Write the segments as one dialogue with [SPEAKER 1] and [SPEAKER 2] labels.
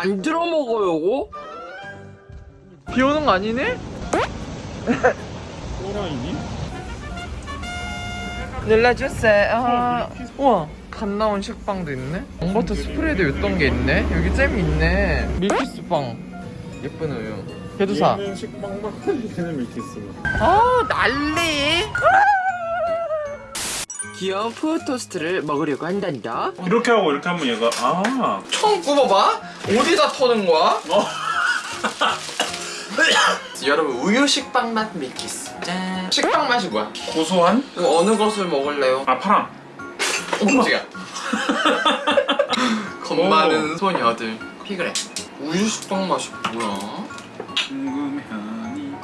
[SPEAKER 1] 만들어 먹어요
[SPEAKER 2] 비 오는 거 아니네?
[SPEAKER 3] 또라이니?
[SPEAKER 2] 눌러주세요. 우와 갓 나온 식빵도 있네? 엉버터 스프레드 있던 게 있네? 여기 잼이 있네. 밀키스빵. 예쁜 우유. 개두사.
[SPEAKER 3] 얘는 식빵 얘는 밀키스.
[SPEAKER 2] 아 난리!
[SPEAKER 1] 귀여운 푸드 토스트를 먹으려고 한단다.
[SPEAKER 3] 이렇게 하고 이렇게 하면 얘가 아.
[SPEAKER 2] 처음 굽어봐? 어디다 터는 거야? 여러분 우유 식빵 맛 밀키스 짠 식빵 맛이 뭐야?
[SPEAKER 3] 고소한?
[SPEAKER 2] 이거 어느 것을 먹을래요?
[SPEAKER 3] 아 파랑
[SPEAKER 2] 깜짝이야 겁 많은 소녀들 피그레 우유 식빵 맛이 뭐야?
[SPEAKER 3] 궁금해하니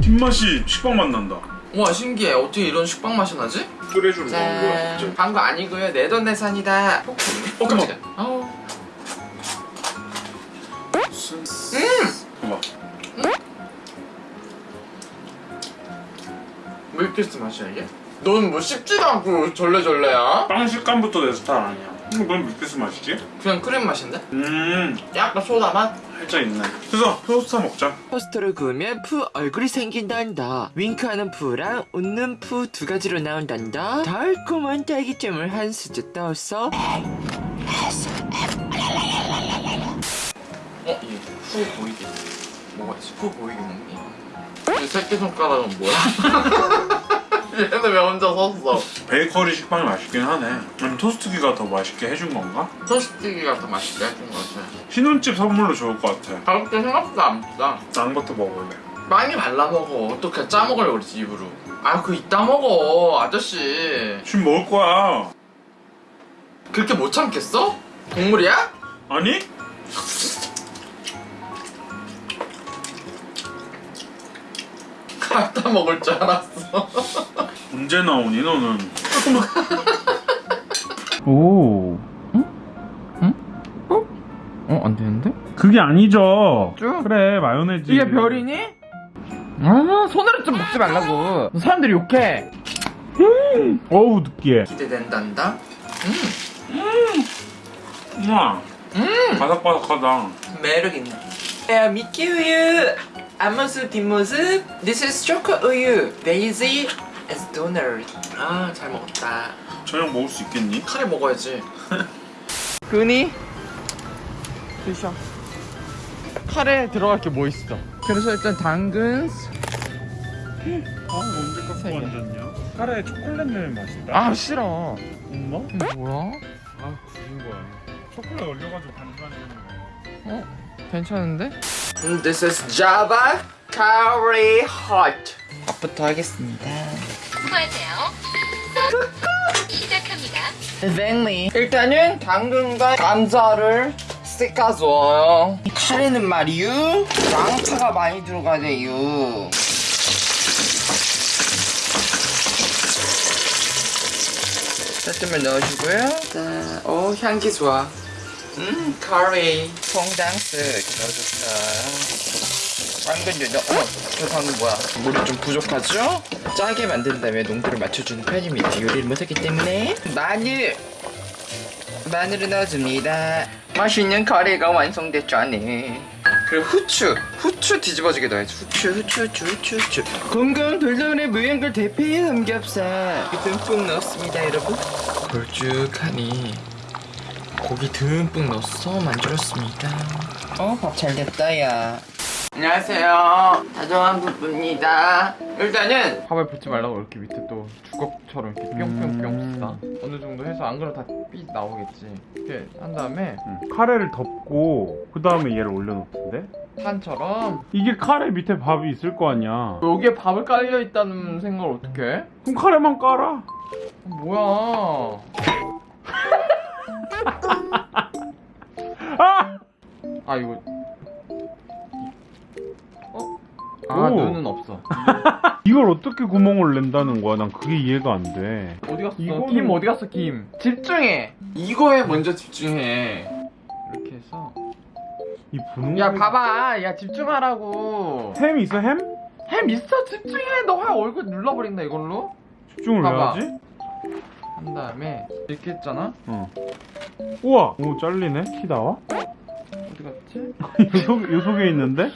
[SPEAKER 3] 뒷맛이 식빵 맛 난다
[SPEAKER 2] 우 와 신기해. 어떻게 이런 식빵 맛이 나지?
[SPEAKER 3] 끓여주는
[SPEAKER 2] 짠.
[SPEAKER 3] 거
[SPEAKER 2] 광고 아니고요. 내돈내산이다. 어 깜짝이야 아우
[SPEAKER 3] 봐봐.
[SPEAKER 2] 밀키스 맛이야 이게? 넌 뭐 씹지도 않고 절레절레야?
[SPEAKER 3] 빵 식감부터 내 스타일 아니야 이거 넌 밀키스 맛이지?
[SPEAKER 2] 그냥 크림 맛인데?
[SPEAKER 3] 음
[SPEAKER 2] 약간 소다 맛?
[SPEAKER 3] 살짝 있네 그래서 토스트 먹자
[SPEAKER 1] 토스트를 구우면 푸 얼굴이 생긴단다 윙크하는 푸랑 웃는 푸 두 가지로 나온단다 달콤한 딸기잼을 한 수저 떠서
[SPEAKER 2] 어? 이후 보이게 먹어야지 후 보이게 먹니? 이 새끼손가락은 뭐야? 얘는 왜 혼자 섰어?
[SPEAKER 3] 베이커리 식빵이 맛있긴 하네 아니 토스트기가 더 맛있게 해준 건가?
[SPEAKER 2] 토스트기가 더 맛있게 해준 것 같아
[SPEAKER 3] 신혼집 선물로 좋을 것 같아
[SPEAKER 2] 가볍게 생각보다 안 비싸
[SPEAKER 3] 낭부터 먹을래
[SPEAKER 2] 많이 발라 먹어 어떻게 짜 먹으려고 그러지 입으로 아 그거 이따 먹어 아저씨
[SPEAKER 3] 지금 먹을 거야
[SPEAKER 2] 그렇게 못 참겠어? 동물이야?
[SPEAKER 3] 아니?
[SPEAKER 2] 갖다 먹을 줄 알았어
[SPEAKER 3] 언제 나오니 너는? 오.
[SPEAKER 2] 어? 안 되는데?
[SPEAKER 3] 그게 아니죠.
[SPEAKER 2] 쭉?
[SPEAKER 3] 그래 마요네즈.
[SPEAKER 2] 이게 별이니? 아 손으로 좀 먹지 말라고. 사람들이 욕해.
[SPEAKER 3] 어우 느끼해
[SPEAKER 2] 기대된단다?
[SPEAKER 3] 우와.
[SPEAKER 2] 음!
[SPEAKER 3] 바삭바삭하다.
[SPEAKER 2] 매력 있네. 야 미끼 우유. 앞모습 뒷모습. This is 초코 우유. Daisy as donor. 아 잘 먹었다.
[SPEAKER 3] 저녁 먹을 수 있겠니?
[SPEAKER 2] 카레 먹어야지. 근이 드셔. 카레 들어갈 게 뭐 있어? 그래서 일단 당근
[SPEAKER 3] 아 언제
[SPEAKER 2] 개.
[SPEAKER 3] 앉았냐? 카레 초콜릿 멜 맛있다.
[SPEAKER 2] 아 싫어.
[SPEAKER 3] 엄마?
[SPEAKER 2] 뭐야?
[SPEAKER 3] 아 구린 거야. 초콜릿 얼려가지고 반반했는
[SPEAKER 2] 괜찮은데? This is Java Curry Hot. 밥부터 하겠습니다
[SPEAKER 4] 수고하세요. 시작합니다.
[SPEAKER 2] 뱅리 일단은 당근과 감자를 씻어줘요. 카레는 말이유? 양파가 많이 들어가네요 쌀뜨물 넣어주고요. 자, 오 향기 좋아. 음 카레. 퐁당스. 이렇게 넣어줬어요 당근요 어, 저 방금 뭐야? 물이 좀 부족하죠? 짜게 만든 다음에 농도를 맞춰주는 편입니다. 요리를 못하기 때문에. 마늘! 마늘을 넣어줍니다. 맛있는 카레가 완성됐죠 네 그리고 후추! 후추 뒤집어지게 넣어야지. 후추 후추 후추 후추 후추. 건강 돌돌의 무연골 대패 삼겹살. 듬뿍 넣었습니다 여러분. 걸쭉하니 고기 듬뿍 넣어서 만들었습니다. 어 밥 잘 됐다 야 안녕하세요. 다정한 부부입니다. 일단은 밥을 붓지 말라고 이렇게 밑에 또 주걱처럼 이렇게 뿅뿅뿅
[SPEAKER 3] 음.
[SPEAKER 2] 쓰다. 어느 정도 해서 안 그러면 다삐 나오겠지. 이렇게 한 다음에
[SPEAKER 3] 카레를 덮고 그 다음에 얘를 올려놓던데?
[SPEAKER 2] 판처럼.
[SPEAKER 3] 이게 카레 밑에 밥이 있을 거 아니야.
[SPEAKER 2] 여기에 밥을 깔려 있다는 생각을 어떻게 해?
[SPEAKER 3] 그럼 카레만 깔아.
[SPEAKER 2] 뭐야?
[SPEAKER 3] 아!
[SPEAKER 2] 아 이거 아
[SPEAKER 3] 오.
[SPEAKER 2] 눈은 없어
[SPEAKER 3] 이걸 어떻게 구멍을 낸다는 거야 난 그게 이해가 안 돼
[SPEAKER 2] 어디 갔어?
[SPEAKER 3] 이거는-
[SPEAKER 2] 김 어디 갔어 김 집중해 이거에 먼저 집중해 이렇게 해서
[SPEAKER 3] 이 분홍
[SPEAKER 2] 야 봐봐 야 집중하라고
[SPEAKER 3] 햄 있어 햄?
[SPEAKER 2] 햄 있어 집중해 너화 얼굴 눌러버린다 이걸로
[SPEAKER 3] 집중을 왜
[SPEAKER 2] 봐봐.
[SPEAKER 3] 하지?
[SPEAKER 2] 한 다음에 이렇게 했잖아?
[SPEAKER 3] 어. 우와! 오, 잘리네? 키 나와?
[SPEAKER 2] 어디 갔지?
[SPEAKER 3] 요, 속, 요 속에 있는데?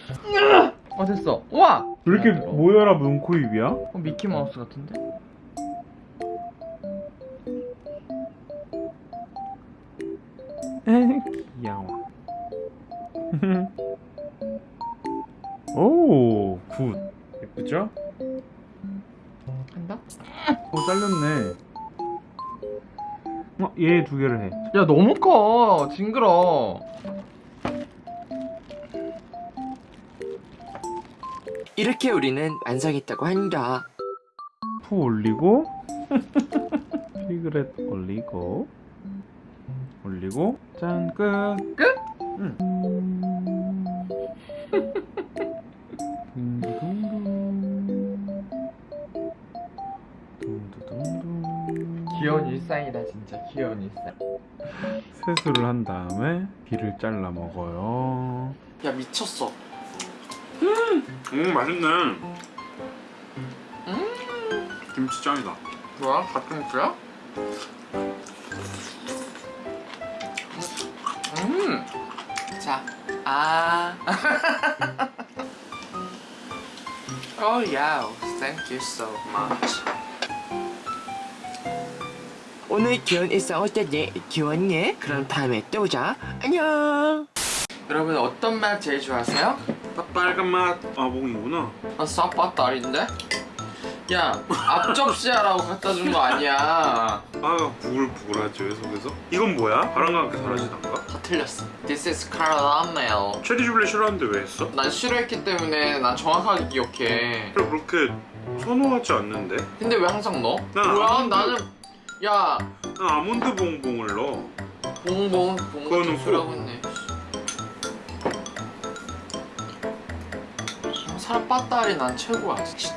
[SPEAKER 2] 어 됐어 우와!
[SPEAKER 3] 왜 이렇게
[SPEAKER 2] 안 들어.
[SPEAKER 3] 모여라 눈코입이야?
[SPEAKER 2] 어, 미키마우스 같은데?
[SPEAKER 3] 에 귀여워. 오, good. 예쁘죠?
[SPEAKER 2] 한다?
[SPEAKER 3] 오, 잘렸네. 어, 얘 두 개를 해.
[SPEAKER 2] 야 너무 커 징그러
[SPEAKER 1] 이렇게 우리는 완성했다고 한다.
[SPEAKER 3] 푸 올리고, 피그렛 올리고, 올리고, 짠, 끝.
[SPEAKER 2] 끝?
[SPEAKER 3] 응.
[SPEAKER 2] 귀여운 일상이다 진짜 귀여운 일상
[SPEAKER 3] 세수를 한 다음에 비를 잘라 먹어요.
[SPEAKER 2] 야 미쳤어
[SPEAKER 3] 음, 맛있네. 김치 짱이다.
[SPEAKER 2] 뭐야? 갓김치야? 음! 자, 아. oh yeah, thank you so much.
[SPEAKER 1] 오늘 귀여운 일상 어땠니? 귀여웠니? 그럼 다음에 또 보자. 안녕.
[SPEAKER 2] 여러분 어떤 맛 제일 좋아하세요?
[SPEAKER 3] 빨간 맛 아봉이구나.
[SPEAKER 2] 아, 싹바딸인데? 야, 앞접시야라고 갖다 준 거 아니야.
[SPEAKER 3] 아 부글부글하죠 속에서. 이건 뭐야? 바람과 함께 사라지던가?
[SPEAKER 2] 다 틀렸어. This is caramel.
[SPEAKER 3] 체리 주블리 싫어하는데 왜 했어?
[SPEAKER 2] 난 싫어했기 때문에 난 정확하게 기억해.
[SPEAKER 3] 그래 그렇게 선호하지 않는데?
[SPEAKER 2] 근데 왜 항상 넣어?
[SPEAKER 3] 난
[SPEAKER 2] 뭐야?
[SPEAKER 3] 아몬드-
[SPEAKER 2] 나는 야
[SPEAKER 3] 난 아몬드 봉봉을 넣어.
[SPEAKER 2] 봉봉
[SPEAKER 3] 그거는
[SPEAKER 2] 봉봉
[SPEAKER 3] 꼭.
[SPEAKER 2] 사람 빠따리 난 최고야. 진짜.